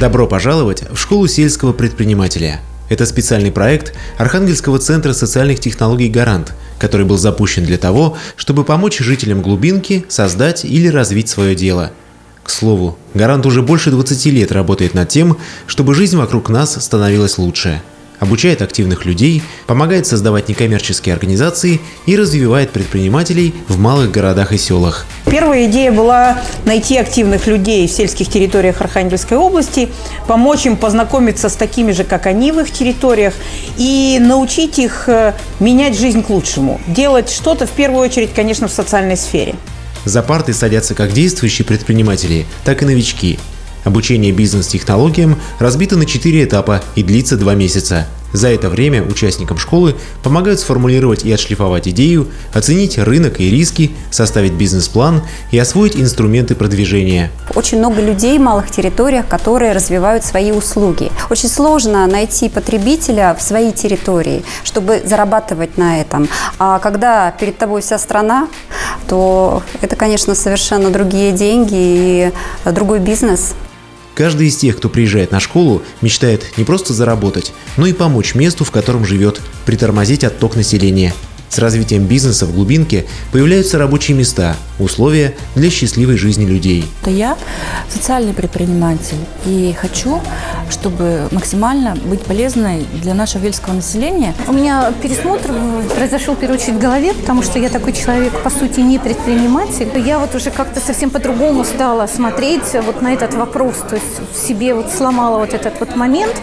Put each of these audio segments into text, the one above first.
Добро пожаловать в школу сельского предпринимателя. Это специальный проект Архангельского центра социальных технологий «Гарант», который был запущен для того, чтобы помочь жителям глубинки создать или развить свое дело. К слову, «Гарант» уже больше 20 лет работает над тем, чтобы жизнь вокруг нас становилась лучше – обучает активных людей, помогает создавать некоммерческие организации и развивает предпринимателей в малых городах и селах. Первая идея была найти активных людей в сельских территориях Архангельской области, помочь им познакомиться с такими же, как они в их территориях, и научить их э, менять жизнь к лучшему, делать что-то в первую очередь, конечно, в социальной сфере. За парты садятся как действующие предприниматели, так и новички – Обучение бизнес-технологиям разбито на четыре этапа и длится два месяца. За это время участникам школы помогают сформулировать и отшлифовать идею, оценить рынок и риски, составить бизнес-план и освоить инструменты продвижения. Очень много людей в малых территориях, которые развивают свои услуги. Очень сложно найти потребителя в своей территории, чтобы зарабатывать на этом. А когда перед тобой вся страна, то это, конечно, совершенно другие деньги и другой бизнес. Каждый из тех, кто приезжает на школу, мечтает не просто заработать, но и помочь месту, в котором живет, притормозить отток населения – с развитием бизнеса в глубинке появляются рабочие места, условия для счастливой жизни людей. Я социальный предприниматель и хочу, чтобы максимально быть полезной для нашего вельского населения. У меня пересмотр произошел в первую очередь в голове, потому что я такой человек, по сути, не предприниматель. Я вот уже как-то совсем по-другому стала смотреть вот на этот вопрос, то есть в себе вот сломала вот этот вот момент,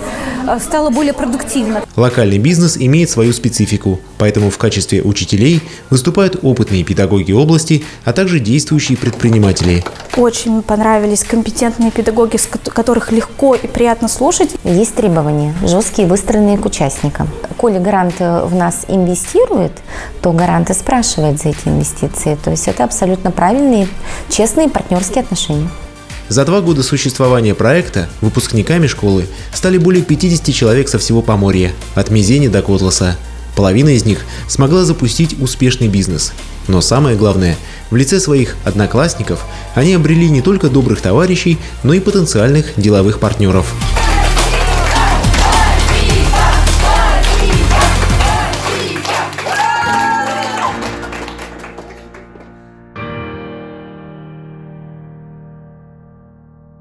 э, стала более продуктивно. Локальный бизнес имеет свою специфику, поэтому в качестве качестве учителей выступают опытные педагоги области, а также действующие предприниматели. Очень понравились компетентные педагоги, с которых легко и приятно слушать. Есть требования, жесткие, выстроенные к участникам. Коли гарант в нас инвестирует, то гарант и спрашивает за эти инвестиции. То есть это абсолютно правильные, честные партнерские отношения. За два года существования проекта выпускниками школы стали более 50 человек со всего Поморья, от Мизени до Котласа. Половина из них смогла запустить успешный бизнес. Но самое главное, в лице своих одноклассников они обрели не только добрых товарищей, но и потенциальных деловых партнеров.